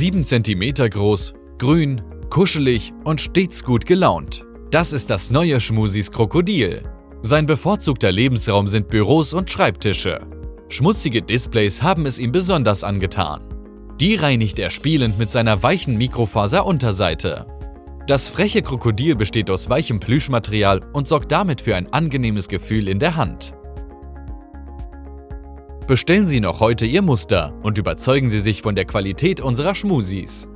7 cm groß, grün, kuschelig und stets gut gelaunt. Das ist das neue Schmusis Krokodil. Sein bevorzugter Lebensraum sind Büros und Schreibtische. Schmutzige Displays haben es ihm besonders angetan. Die reinigt er spielend mit seiner weichen Mikrofaser-Unterseite. Das freche Krokodil besteht aus weichem Plüschmaterial und sorgt damit für ein angenehmes Gefühl in der Hand. Bestellen Sie noch heute Ihr Muster und überzeugen Sie sich von der Qualität unserer Schmusis.